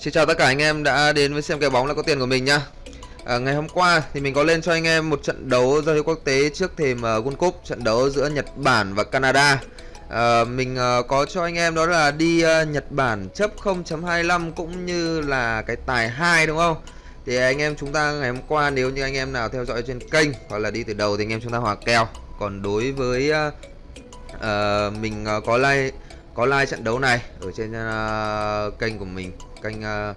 Xin chào tất cả anh em đã đến với xem kèo bóng là có tiền của mình nhá. À, Ngày hôm qua thì mình có lên cho anh em một trận đấu giao hữu quốc tế trước thềm uh, World Cup Trận đấu giữa Nhật Bản và Canada. À, Mình uh, có cho anh em đó là đi uh, Nhật Bản chấp 0.25 cũng như là cái tài 2 đúng không? Thì anh em chúng ta ngày hôm qua nếu như anh em nào theo dõi trên kênh hoặc là đi từ đầu thì anh em chúng ta hòa kèo. Còn đối với uh, uh, mình uh, có like có like trận đấu này ở trên uh, kênh của mình kênh uh,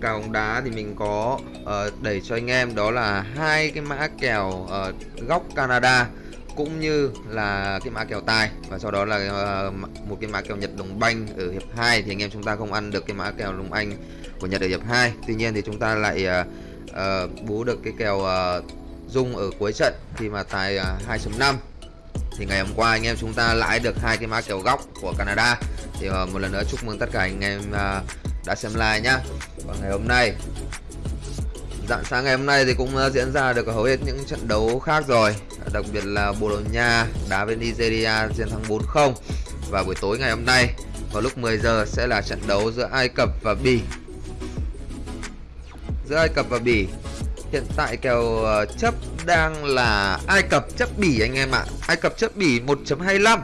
cao bóng đá thì mình có ờ, uh, đẩy cho anh em đó là hai cái mã kèo uh, góc Canada cũng như là cái mã kèo tài và sau đó là uh, một cái mã kèo Nhật đồng banh ở hiệp 2 thì anh em chúng ta không ăn được cái mã kèo đồng anh của Nhật ở hiệp 2 tuy nhiên thì chúng ta lại uh, uh, bú được cái kèo uh, dung ở cuối trận khi mà tài uh, 2.5 thì ngày hôm qua anh em chúng ta lãi được hai cái mã kèo góc của Canada. Thì uh, một lần nữa chúc mừng tất cả anh em uh, đã xem live nhá. Còn ngày hôm nay dạng sáng ngày hôm nay thì cũng uh, diễn ra được hầu hết những trận đấu khác rồi. Đặc biệt là Bồ Đào Nha đá với Nigeria chiến thắng 4-0 và buổi tối ngày hôm nay vào lúc 10 giờ sẽ là trận đấu giữa Ai Cập và Bỉ. Giữa Ai Cập và Bỉ hiện tại kèo ờ, chấp đang là Ai Cập chấp Bỉ anh em ạ. Ai Cập chấp Bỉ 1.25.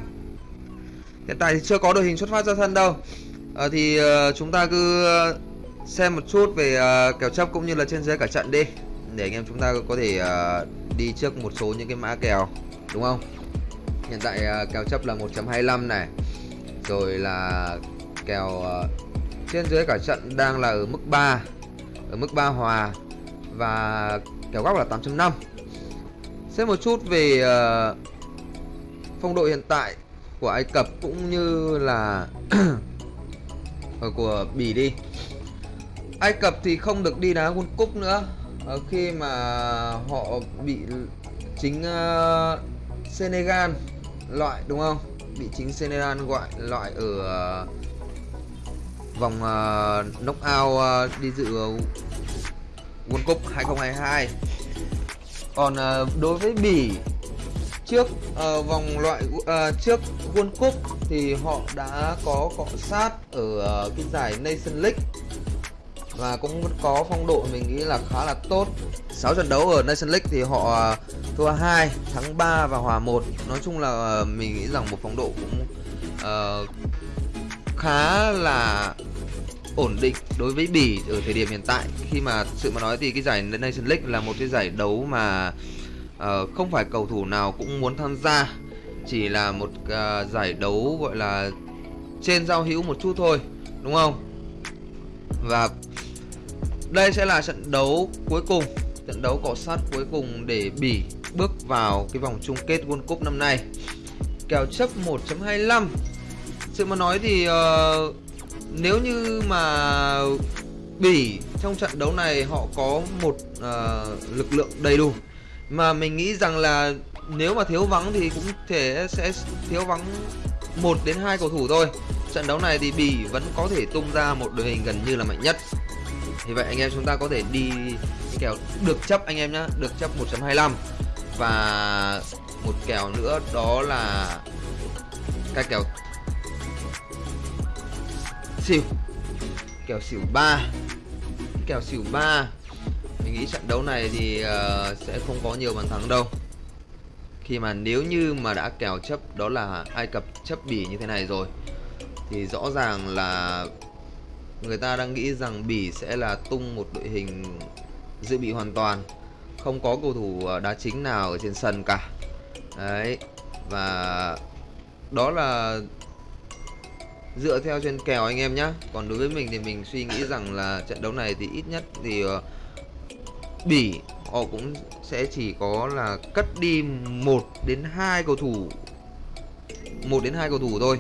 Hiện tại thì chưa có đội hình xuất phát ra sân đâu. À, thì uh, chúng ta cứ xem một chút về uh, kèo chấp cũng như là trên dưới cả trận đi để anh em chúng ta có thể uh, đi trước một số những cái mã kèo đúng không? Hiện tại uh, kèo chấp là 1.25 này. Rồi là kèo uh, trên dưới cả trận đang là ở mức 3 ở mức 3 hòa và kèo góc là 8.5 Xem một chút về uh, phong độ hiện tại của Ai Cập cũng như là của Bỉ đi. Ai Cập thì không được đi đá World Cup nữa uh, khi mà họ bị chính uh, Senegal loại đúng không? Bị chính Senegal gọi loại ở uh, vòng uh, knockout uh, đi dự World Cup 2022 còn uh, đối với Bỉ trước uh, vòng loại uh, trước World Cup thì họ đã có cọ sát ở uh, cái giải Nation League và cũng có phong độ mình nghĩ là khá là tốt. 6 trận đấu ở Nation League thì họ uh, thua 2 thắng 3 và hòa 1 nói chung là uh, mình nghĩ rằng một phong độ cũng uh, khá là ổn định đối với Bỉ ở thời điểm hiện tại. Khi mà sự mà nói thì cái giải Nation League là một cái giải đấu mà uh, không phải cầu thủ nào cũng muốn tham gia. Chỉ là một uh, giải đấu gọi là trên giao hữu một chút thôi đúng không? Và đây sẽ là trận đấu cuối cùng trận đấu cọ sát cuối cùng để Bỉ bước vào cái vòng chung kết World Cup năm nay. Kèo chấp 1.25 sự mà nói thì uh, nếu như mà Bỉ trong trận đấu này họ có một uh, lực lượng đầy đủ mà mình nghĩ rằng là nếu mà thiếu vắng thì cũng thể sẽ thiếu vắng một đến hai cầu thủ thôi. Trận đấu này thì Bỉ vẫn có thể tung ra một đội hình gần như là mạnh nhất. Thì vậy anh em chúng ta có thể đi kèo được chấp anh em nhá được chấp 1.25 và một kèo nữa đó là cái kèo xỉu. Kèo xỉu 3 kèo xỉu 3 mình nghĩ trận đấu này thì uh, sẽ không có nhiều bàn thắng đâu. Khi mà nếu như mà đã kèo chấp đó là Ai Cập chấp Bỉ như thế này rồi thì rõ ràng là người ta đang nghĩ rằng Bỉ sẽ là tung một đội hình dự bị hoàn toàn. Không có cầu thủ ờ, đá chính nào ở trên sân cả. Đấy và đó là dựa theo trên kèo anh em nhé còn đối với mình thì mình suy nghĩ rằng là trận đấu này thì ít nhất thì uh, bỉ họ cũng sẽ chỉ có là cất đi một đến hai cầu thủ. Một đến hai cầu thủ thôi.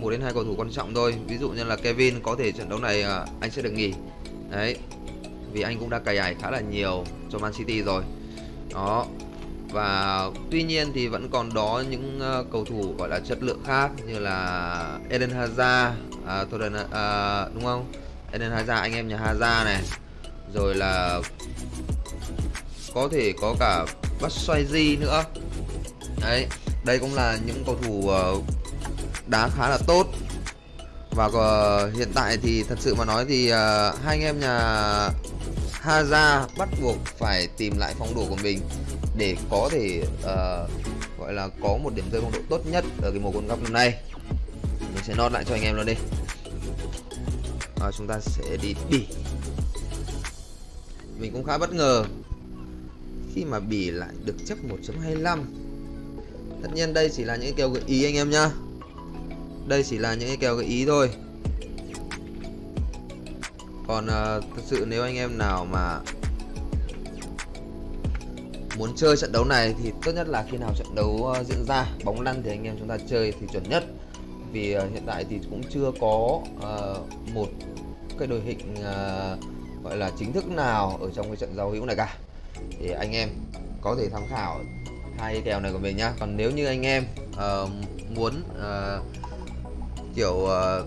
Một đến hai cầu thủ quan trọng thôi. Ví dụ như là Kevin có thể trận đấu này uh, anh sẽ được nghỉ. Đấy. Vì anh cũng đã cày ải khá là nhiều cho Man City rồi. Đó và tuy nhiên thì vẫn còn đó những uh, cầu thủ gọi là chất lượng khác như là Eden Hazard à, thôi là, à, đúng không? Eden Hazard anh em nhà Hazard này. Rồi là có thể có cả Batshuayi nữa. Đấy đây cũng là những cầu thủ uh, đá khá là tốt. Và uh, hiện tại thì thật sự mà nói thì uh, hai anh em nhà Haza bắt buộc phải tìm lại phong độ của mình để có thể uh, gọi là có một điểm rơi phong độ tốt nhất ở cái mùa World Cup năm nay. Mình sẽ nốt lại cho anh em luôn đi. À, chúng ta sẽ đi bỉ. Mình cũng khá bất ngờ khi mà bỉ lại được chấp 1.25 tất nhiên đây chỉ là những kèo gợi ý anh em nhá. Đây chỉ là những cái kèo gợi ý thôi. Còn uh, thật sự nếu anh em nào mà muốn chơi trận đấu này thì tốt nhất là khi nào trận đấu ờ, diễn ra bóng lăn thì anh em chúng ta chơi thì chuẩn nhất. Vì ờ, hiện tại thì cũng chưa có uh, một cái đội hình uh, gọi là chính thức nào ở trong cái trận giao hữu này cả. Thì anh em có thể tham khảo hai cái kèo này của mình nhá. Còn nếu như anh em uh, muốn uh, kiểu uh,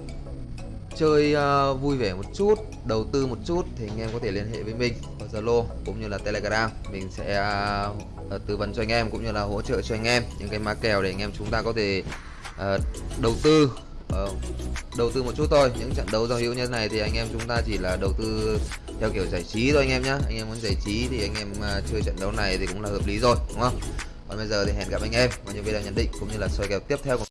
chơi uh, vui vẻ một chút đầu tư một chút thì anh em có thể liên hệ với mình qua Zalo cũng như là Telegram. Mình sẽ uh, tư vấn cho anh em cũng như là hỗ trợ cho anh em những cái má kèo để anh em chúng ta có thể uh, đầu tư uh, đầu tư một chút thôi. Những trận đấu giao hữu như thế này thì anh em chúng ta chỉ là đầu tư theo kiểu giải trí thôi anh em nhé anh em muốn giải trí thì anh em uh, chơi trận đấu này thì cũng là hợp lý rồi đúng không? Còn bây giờ thì hẹn gặp anh em. Vào những video nhận định cũng như là soi kèo tiếp theo của